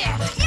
Yeah.